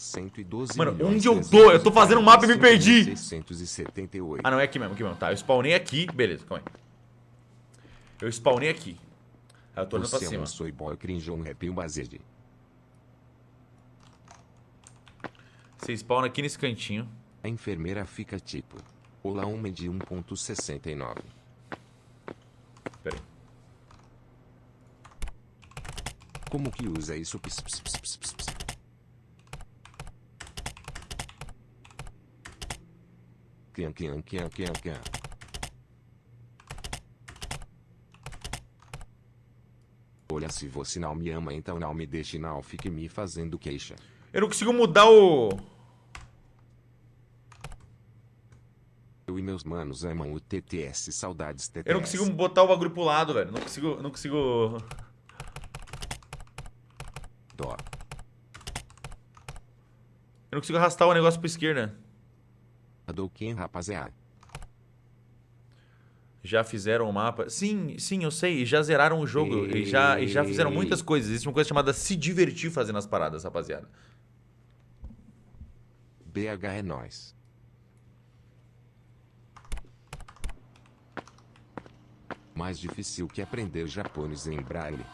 112 Mano, onde eu tô? Eu tô fazendo um mapa e me perdi. 678. Ah, não, é aqui mesmo, aqui mesmo. Tá, eu spawnei aqui. Beleza, calma aí. Eu spawnei aqui. Aí eu tô olhando pra Você cima. soy boy cringe um rap based. Você spawna aqui nesse cantinho. A enfermeira fica tipo. Olá, homem de 1.69. Pera aí. Como que usa isso? Ps, ps, ps, Quian, quian, quian, quian, quian. Olha, se você não me ama, então não me deixe, não fique me fazendo queixa. Eu não consigo mudar o... Eu e meus manos amam o TTS, saudades TTS. Eu não consigo botar o bagulho pro lado, velho. Não consigo... Não consigo... Dó. Eu não consigo arrastar o negócio pra esquerda. Hadouken, rapaziada. Já fizeram o mapa. Sim, sim, eu sei. E já zeraram o jogo. E já, e já fizeram muitas coisas. Existe uma coisa chamada se divertir fazendo as paradas, rapaziada. BH é nós. Mais difícil que aprender japonês em braille.